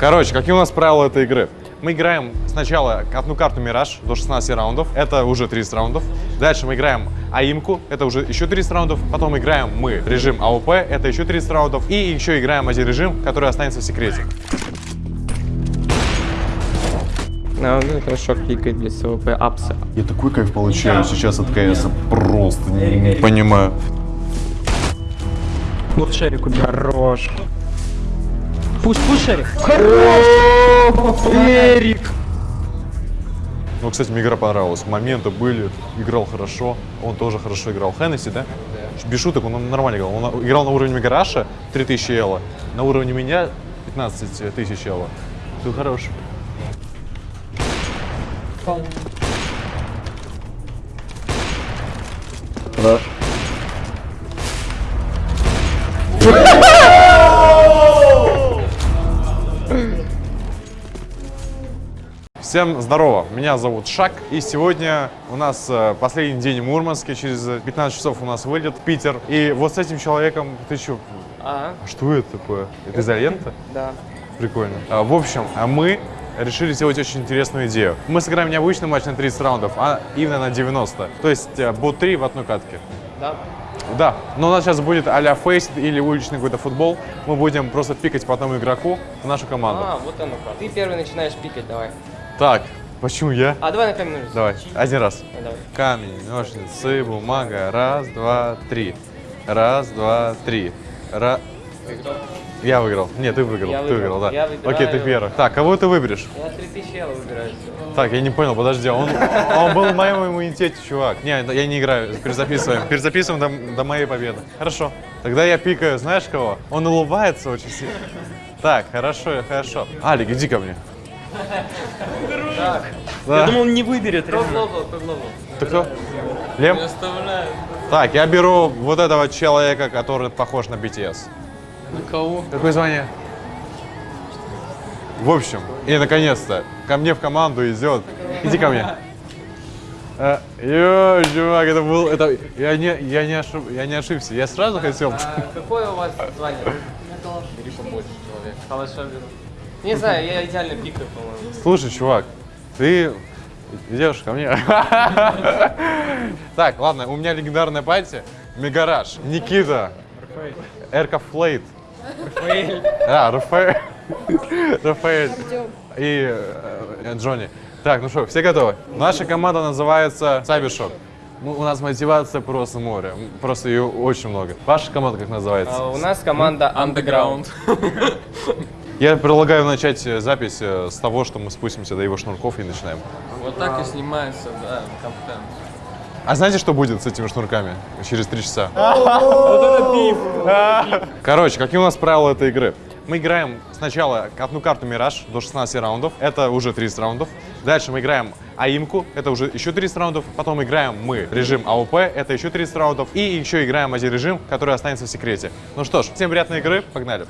Короче, какие у нас правила этой игры? Мы играем сначала одну карту Мираж до 16 раундов, это уже 30 раундов. Дальше мы играем АИМку, это уже еще 30 раундов. Потом играем мы режим АОП, это еще 30 раундов. И еще играем один режим, который останется в секрете. А, ну, хорошо кликает для СВП апса. Я такой кайф получаю сейчас от КС, просто не, понимаю. Вот шарик убил. Хорош. Пусть, пусть шарик. Хорош! Эрик! Ну, кстати, мне игра понравилась. Моменты были, играл хорошо. Он тоже хорошо играл. Хеннесси, да? Без шуток, он нормально играл. Он играл на уровне Мегараша 3000 эла, на уровне меня 15 тысяч эла. Ты хорош. Всем здорово, меня зовут Шак, и сегодня у нас э, последний день в Мурманске, через 15 часов у нас вылет в Питер. И вот с этим человеком, ты что, А, что это такое? Это изолента? да. Прикольно. А, в общем, а мы решили сделать очень интересную идею. Мы сыграем не обычный матч на 30 раундов, а именно на 90. То есть э, бот 3 в одной катке. Да. Да, но у нас сейчас будет а-ля фейс или уличный какой-то футбол. Мы будем просто пикать по одному игроку в нашу команду. А, вот оно как. Ты первый начинаешь пикать, давай. Так, почему я? А давай на камень ножницы. Давай, один раз. А, давай. Камень, ножницы, бумага. Раз, два, три. Раз, два, три. Ра... Я выиграл. Нет, ты выиграл. Я ты выиграл. выиграл, да. Я выбираю- Окей, ты первый. Так, кого ты выберешь? Я 3000 евро выбираю. Так, я не понял, подожди, он, он был в моем иммунитете, чувак. Не, я не играю, перезаписываем. Перезаписываем до, до моей победы. Хорошо. Тогда я пикаю, знаешь кого? Он улыбается очень сильно. Так, хорошо, хорошо. Алик, иди ко мне. Так. Да. Я думал, он не выберет. Кто реально. глобал, кто глобал? Ты кто? Лем? Оставляю. Так, я беру вот этого человека, который похож на BTS. На кого? Какое звание? В общем, и наконец-то ко мне в команду идет. Иди ко мне. Э, Йо, чувак, это был, это, я не, я не, ошиб, я не ошибся, я сразу хотел. А, какое у вас звание? Бери побольше человек. Калаша беру. Не знаю, я идеально пикаю, по-моему. Слушай, чувак, ты идешь ко мне. Так, ладно, у меня легендарная пати. Мегараж, Никита, Эрка Флейт. А, Рафаэль. Рафаэль. И э, Джонни. Так, ну что, все готовы? Наша команда называется Cybershock. Ну, у нас мотивация просто море. Просто ее очень много. Ваша команда как называется? А, у нас команда Underground. Я предлагаю начать э, запись э, с того, что мы спустимся до его шнурков и начинаем. Вот так и снимается, да, контент. А знаете, что будет с этими шнурками через три часа? Короче, какие у нас правила этой игры? Мы играем сначала одну карту Мираж до 16 раундов, это уже 30 раундов. Дальше мы играем АИМку, это уже еще 30 раундов. Потом играем мы режим АОП, это еще 30 раундов. И еще играем один режим, который останется в секрете. Ну что ж, всем приятной игры, погнали.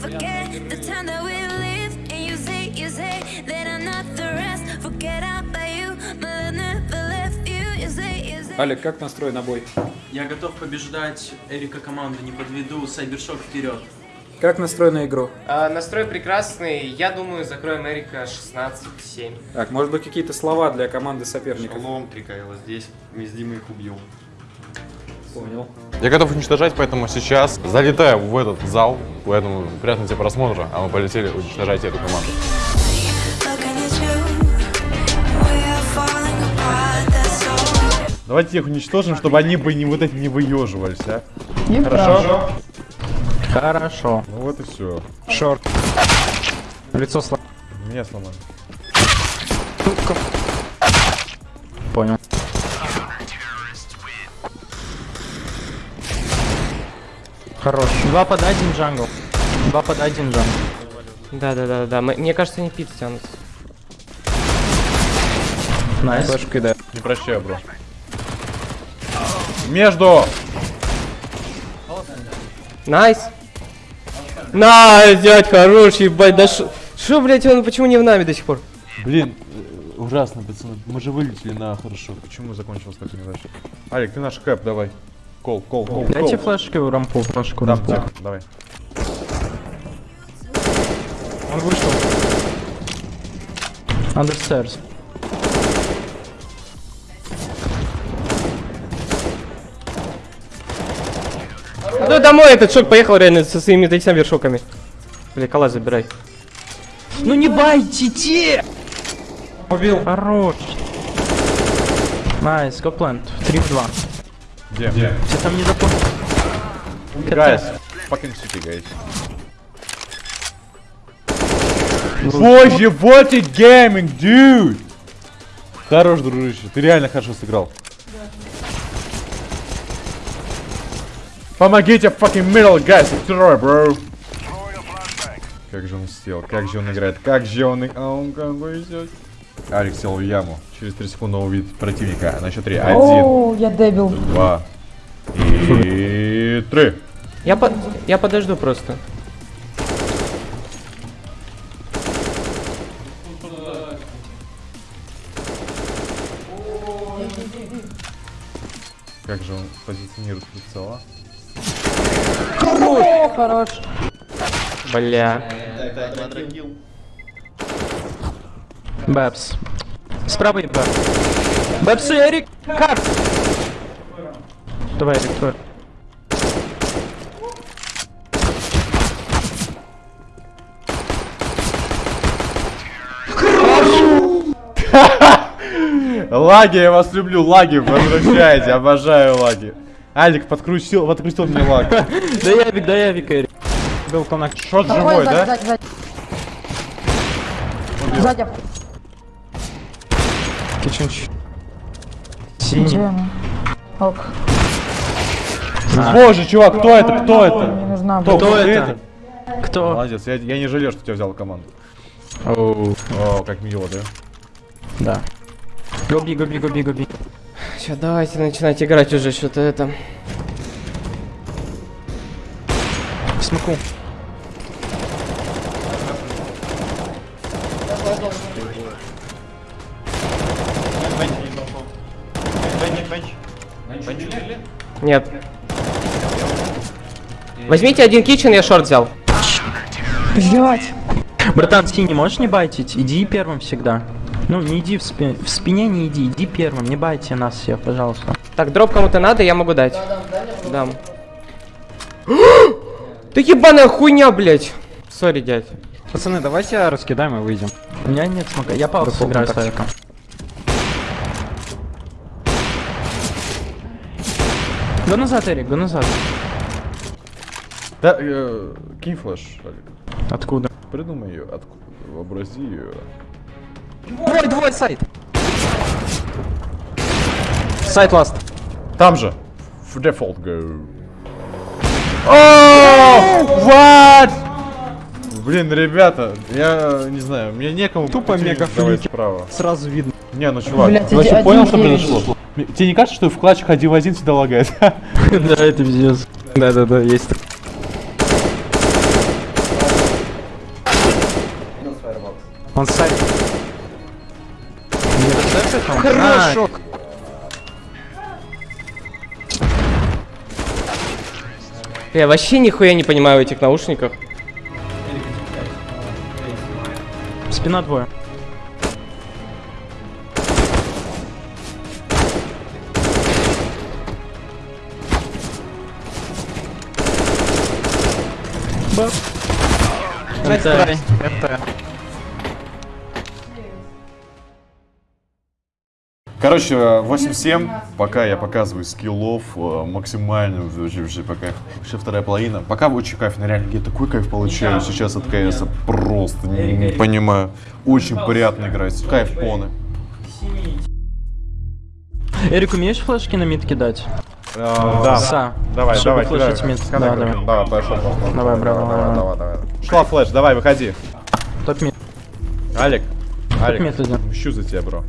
Forget the time that we lived. And you say, you say that I'm not the rest. Forget about you, but I never left you. You say, you say. Алик, как настроен на бой? Я готов побеждать Эрика команду, не подведу, Сайбершок вперед. Как настроен на игру? А, настрой прекрасный. Я думаю, закроем Эрика 16-7. Так, может быть какие-то слова для команды соперников? Шалом, Трикаева здесь, мы с Димой их убьем. Понял. Я готов уничтожать, поэтому сейчас залетаю в этот зал. Поэтому приятного тебе просмотра, а мы полетели уничтожать эту команду. Давайте их уничтожим, чтобы они бы не вот эти не выеживались, а? Хорошо. Хорошо. Ну вот и все. Short. Лицо сломано. Меня сломали. Понял. Хорош. Два под один jungle. Два под один jungle. Да, да, да, да. Мне кажется, они пиццы тянут. Nice. Флешку да. Не прощаю, бро. Между! Nice! Nice, дядь, хорош, ебать, да шо... Шо, блядь, он почему не в нами до сих пор? Блин, ужасно, пацаны. Мы же вылетели на хорошо. Почему закончилось так неудачно? Алик, ты наш кэп, давай. Call, call, call, Дайте call. флешку рампу, флешку Дам, рампу. дам, давай. Он вышел. Understairs. Ну домой этот шок поехал реально со своими этими вершоками. Бля, калаш забирай. Ну не байте те! Убил. Хорош. Nice, go plant. 3 в 2. Где? Все там не запомнил. Guys, fucking city, guys. Боже, what a gaming, dude! Хорош, дружище, ты реально хорошо сыграл. Помогите fucking middle, guys, второй, bro. Как же он сел, как же он играет, как же он... и- А он как бы идет. Алекс сел в яму. Через 3 секунды он увидит противника. На счет 3. Один, О, я дебил. два и три. Я, по... я подожду просто. Как же он позиционирует лицо? О, хорош. Бля. Бэпс. Справа и Бэп. Бэпс и Эрик. Карт. Давай, Эрик, твой. Лаги, я вас люблю, лаги, возвращайте, обожаю лаги. Алик подкрутил, подкрутил мне лаг. Да явик, да явик, Эрик. Был коннект. Шот Ой, живой, сзади, да? сзади, Сзади. Кичинч. Синий. Ок. Боже, чувак, кто это, кто это? нужна. Кто, Кто ты это? Кто? Молодец, я, я не жалею, что тебя взял команду. Оу. О, как мило, да? Да. Гоби, гоби, гоби, гоби. Все, давайте начинать играть уже что-то это. Смоку. Нет. Возьмите один kitchen, я short взял. Блять. Братан, синий, можешь не байтить? Иди первым всегда. Ну, не иди в, спи- в спине, не иди, иди первым, не байте нас всех, пожалуйста. Так, дроп кому-то надо, я могу дать. Дам. Ты ебаная хуйня, блядь. Sorry, дядь. Пацаны, давайте раскидаем и выйдем. У меня нет смока, я паузу сыграю с Go назад, Эрик, go назад. Да, э, кинь flash, Алик. Откуда? Придумай ее, откуда, вообрази ее. Твой, твой, site! Site last. Там же. В default go. О, what? Блин, ребята, я не знаю, мне некому Тупо пути мега давать флики. справа. Сразу видно. Не, ну чувак, Блядь, ты понял, что произошло? Тебе не кажется, что в клатчах один в один всегда лагает? Да, это пиздец. Да-да-да, есть. Он сайт. Хорошо. Я вообще нихуя не понимаю в этих наушниках. Спина двое. Это... Это... Короче, 8-7, пока я показываю скиллов э, максимальную, вообще, вообще пока вообще вторая половина. Пока очень кайф, на реально я такой кайф получаю сейчас от КС, просто не, не понимаю. Очень приятно играть, кайф поны. Эрик, умеешь флешки на мид кидать? Да, Са. давай, Чтобы давай, кидай. mid. Да, давай. Давай, пошел. Давай, браво, давай, давай. давай, давай. Шла flash, давай, выходи. Top mid. Алик, Алик, мщу за тебя, бро.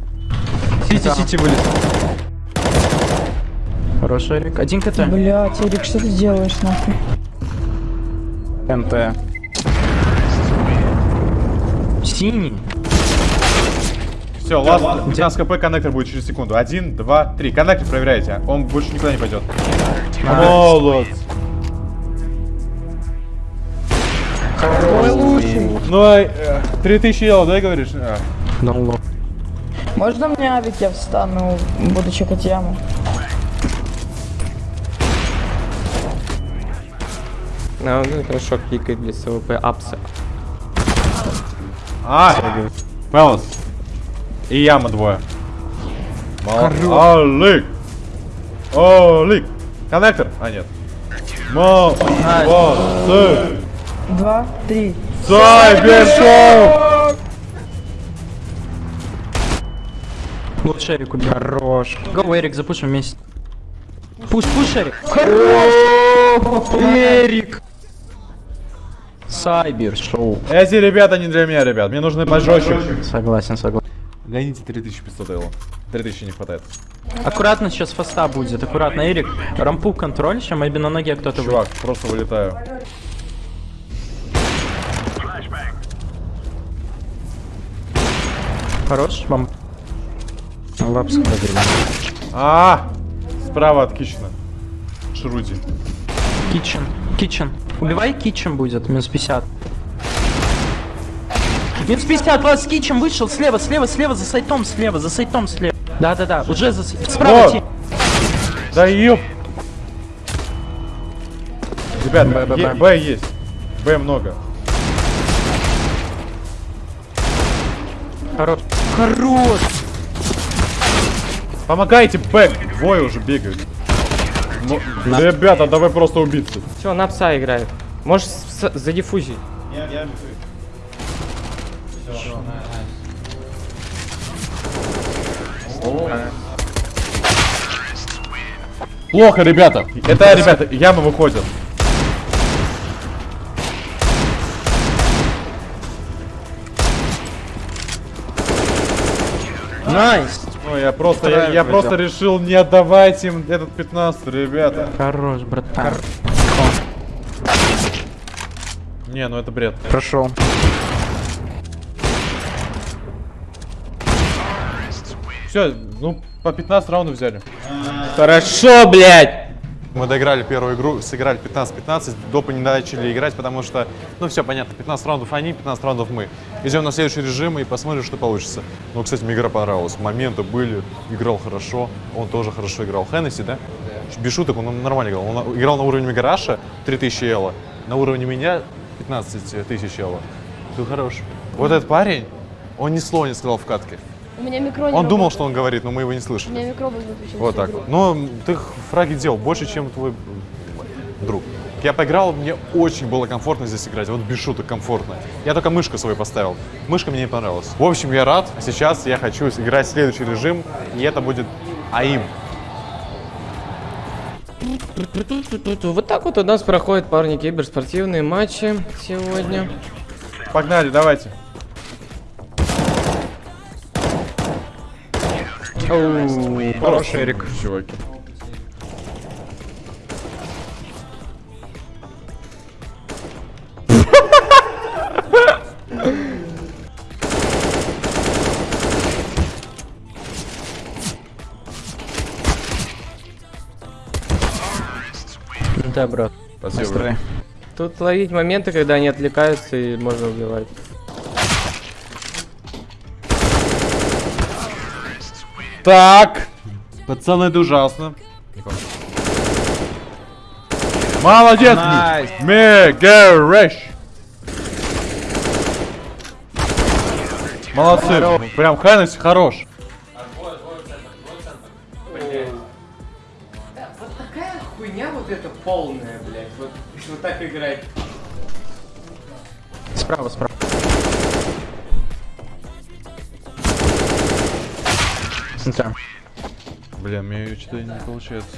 City-city вылез. Хороший Эрик. Один CT. Блять, Эрик, что ты делаешь нахуй? NT. Синий. Все, ласт, 15 кп, коннектор будет через секунду. Один, два, три. Коннектор проверяйте, он больше никуда не пойдет. Молодец. Ой, лучший. Ну, э, 3000 евро, да, говоришь? А. Ну, Можно мне авик, я встану, буду чекать яму? А, ну хорошо, кликает для СВП апсы. А, Мелос. И яма двое. Алик. Алик. Коннектор? А, нет. Молодцы. Два, три. Сайбершоу! лучше Эрик убил. Хорош. Го, Эрик, запушим вместе. Пуш, пуш, Эрик. Эрик. Сайбер шоу. Эти ребята не для меня, ребят. Мне нужны пожестче. Согласен, согласен. Гоните 3500 евро. 3000 не хватает. Аккуратно сейчас фаста будет, аккуратно, Эрик. Рампу контроль, сейчас maybe на ноге кто-то Чувак, просто вылетаю. вы- Хорош, вам. Лапс А, справа от Кична. Шруди. Китчен. Китчен. Убивай Китчен будет, минус 50. Минус 50, лаз Китчен вышел, слева, слева, слева, за сайтом, слева, за сайтом, слева. Да-да-да, уже за... Справа Вот. ти- Да ёп. Ребят, Б, Б, Б. Б есть. Б много. Хорош. Хорош! Помогайте, Б. Двое уже бегают. Ну, Ребята, давай просто убиться. Все, на пса играет. Можешь задиффузить. Плохо, ребята. Это, ребята, ямы выходят. Nice! Ну, я просто, я, я просто решил не отдавать им этот 15, ребята. Хорош, братан. Не, ну это бред. Прошел. Все, ну по 15 раундов взяли. Хорошо, блядь! Мы доиграли первую игру, сыграли 15-15, допы не начали играть, потому что, ну все понятно, 15 раундов они, 15 раундов мы. Идем на следующий режим и посмотрим, что получится. Ну, кстати, мне игра понравилась, моменты были, играл хорошо, он тоже хорошо играл. Хеннесси, да? Без шуток, он нормально играл. Он играл на уровне Мегараша 3000 эла, на уровне меня 15 тысяч эла. Ты хорош. Вот этот парень, он ни слова не сказал в катке. У меня микро не Он думал, что он говорит, но мы его не У слышали. меня микро выключен. Вот так игру. Но ты фраги делал больше, чем твой друг. Я поиграл, мне очень было комфортно здесь играть. Вот без шуток комфортно. Я только мышку свою поставил. Мышка мне не понравилась. В общем, я рад. А сейчас я хочу играть в следующий режим. И это будет АИМ. Вот так вот у нас проходят, парни, киберспортивные матчи сегодня. Погнали, давайте. Хороший Эрик. Чуваки. Да, брат. Спасибо. Тут ловить моменты, когда они отвлекаются и можно убивать. Так. Пацаны, это ужасно. Молодец! Мегареш! Молодцы. Прям Хайнес хорош. Вот такая хуйня вот эта полная, блядь. Вот, вот так играть. Справа, справа. Да. Блин, мне что-то не получается.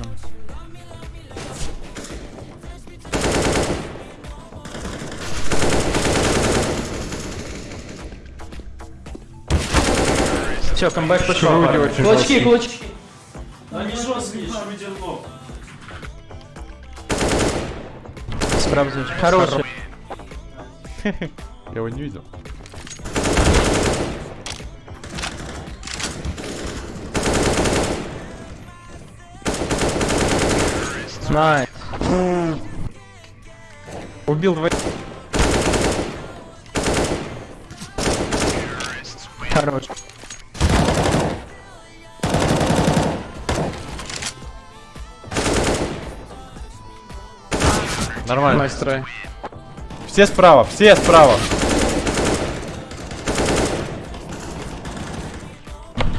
Все, камбэк пошел. Кулачки, кулачки. Они жесткие, лоб. Справа здесь. Хороший. Я его не видел. Nice. Убил двоих. Хорош. Нормально. Try. Все справа, все справа.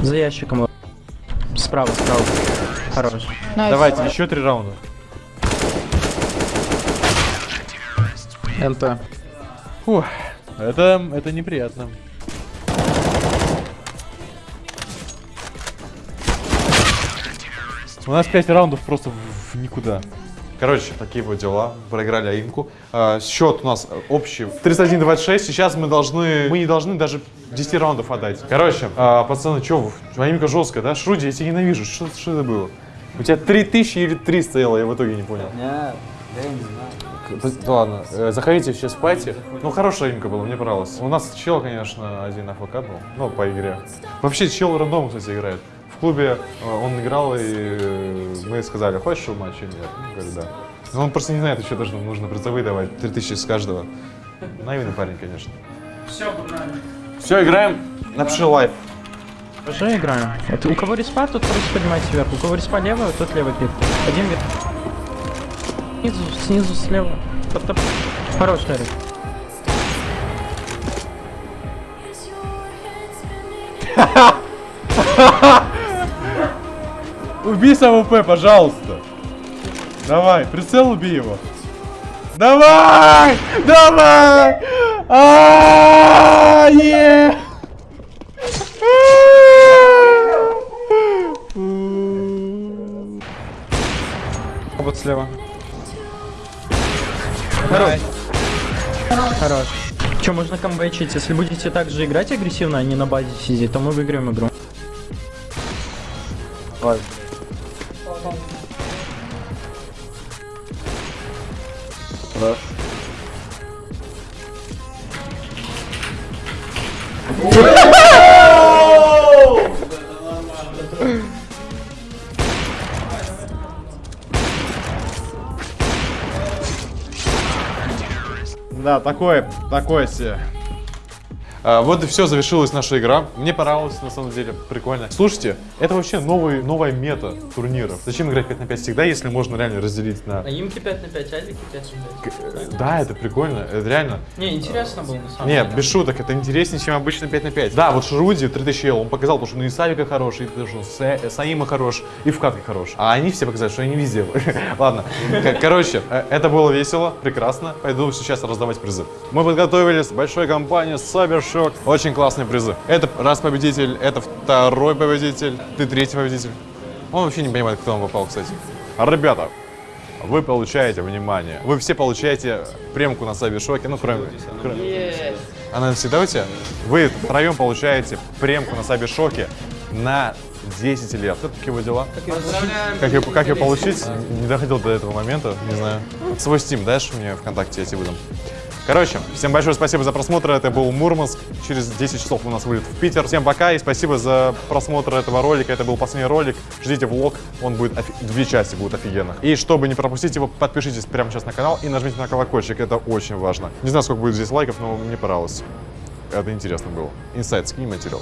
За ящиком. Справа, справа. Хорош. Nice. Давайте, еще три раунда. НТ. Фух, это, это неприятно. У нас 5 раундов просто в, в никуда. Короче, такие вот дела. Проиграли Аимку. А, счет у нас общий 31-26. Сейчас мы должны... Мы не должны даже 10 раундов отдать. Короче, а, пацаны, что, Аимка жесткая, да? Шруди, я тебя ненавижу. Что это было? У тебя 3000 или 3 стояло, я в итоге не понял. Нет, я не знаю. Ладно, э, заходите сейчас в party. Ну, хорошая имка была, мне понравилось. У нас чел, конечно, один AFK был, ну, по игре. Вообще, чел рандом, кстати, играет. В клубе э, он играл, и э, мы сказали, хочешь в матч или нет? Он говорит, да. Но он просто не знает еще даже, нужно призовые давать, 3000 с каждого. Наивный парень, конечно. Все, погнали. Все, играем. Напиши live. Уже играем. Это у кого респа, тот просто поднимайте вверх. У кого респа левая, тот левый клик. Один вверх. Снизу, снизу, слева. Топ, топ. Хорош, Эрик. Убей УП, пожалуйста. Давай, прицел убей его. Давай! Давай! А, е! Вот слева. Хорош. Че, можно камбэчить? Если будете так же играть агрессивно, а не на базе сидеть, то мы выиграем игру. Да, такое, такое себе. А, вот и все, завершилась наша игра. Мне понравилось, на самом деле, прикольно. Слушайте, это вообще новый, новая мета турниров. Зачем играть 5 на 5 всегда, если можно реально разделить на... имки 5 на 5, алики 5 на 5. Да, это прикольно, это реально. Не, интересно было на самом Нет, деле. без шуток, это интереснее, чем обычно 5 на 5. Да, вот Шруди 3000 ел, он показал, потому что ну и Савика хороший, и потому что Са- Саима хорош, и в катке хорош. А они все показали, что они везде. Ладно, короче, э, это было весело, прекрасно. Пойду сейчас раздавать призы. Мы подготовились большой компанией Cybershock. Очень классные призы. Это раз победитель, это второй победитель, ты третий победитель. Он вообще не понимает, кто он попал, кстати. А, Ребята, вы получаете, внимание, вы все получаете премку на Cybershock, ну, кроме... кроме- она всегда у тебя? Вы втроем получаете премку на Сабишоке на 10 лет. Это такие вот дела. Как ее, как ее получить? Не доходил до этого момента, не знаю. Свой Steam дашь мне ВКонтакте, я тебе выдам. Короче, всем большое спасибо за просмотр. Это был Мурманск. Через 10 часов у нас вылет в Питер. Всем пока и спасибо за просмотр этого ролика. Это был последний ролик. Ждите влог. Он будет офи- две части будут офигенных. И чтобы не пропустить его, подпишитесь прямо сейчас на канал и нажмите на колокольчик. Это очень важно. Не знаю, сколько будет здесь лайков, но мне понравилось. Это интересно было. Инсайт, скинь материал.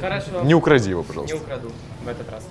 Хорошо, Не укради его, пожалуйста. не украду в этот раз.